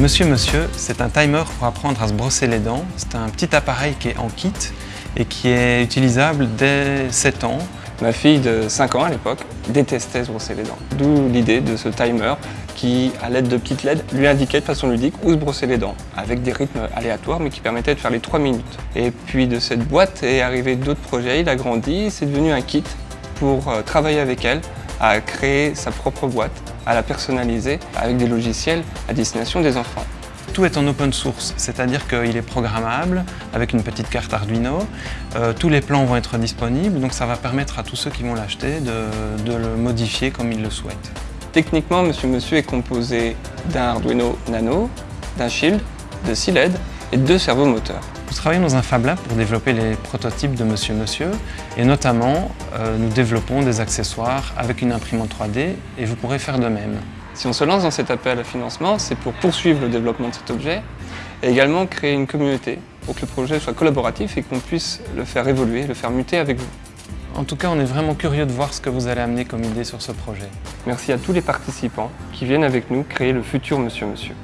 Monsieur Monsieur, c'est un timer pour apprendre à se brosser les dents. C'est un petit appareil qui est en kit et qui est utilisable dès 7 ans. Ma fille de 5 ans à l'époque détestait se brosser les dents. D'où l'idée de ce timer qui, à l'aide de petites LED, lui indiquait de façon ludique où se brosser les dents, avec des rythmes aléatoires mais qui permettaient de faire les 3 minutes. Et puis de cette boîte est arrivé d'autres projets, il a grandi, c'est devenu un kit pour euh, travailler avec elle à créer sa propre boîte, à la personnaliser avec des logiciels à destination des enfants. Tout est en open source, c'est-à-dire qu'il est programmable avec une petite carte Arduino. Euh, tous les plans vont être disponibles, donc ça va permettre à tous ceux qui vont l'acheter de, de, le modifier comme ils le souhaitent. Techniquement, Monsieur Monsieur est composé d'un Arduino Nano, d'un Shield, de 6 LED et de deux servomoteurs. Nous travaillons dans un Fab Lab pour développer les prototypes de Monsieur Monsieur et notamment euh, nous développons des accessoires avec une imprimante 3D et vous pourrez faire de même. Si on se lance dans cet appel à financement, c'est pour poursuivre le développement de cet objet et également créer une communauté pour que le projet soit collaboratif et qu'on puisse le faire évoluer, le faire muter avec vous. En tout cas, on est vraiment curieux de voir ce que vous allez amener comme idée sur ce projet. Merci à tous les participants qui viennent avec nous créer le futur Monsieur Monsieur.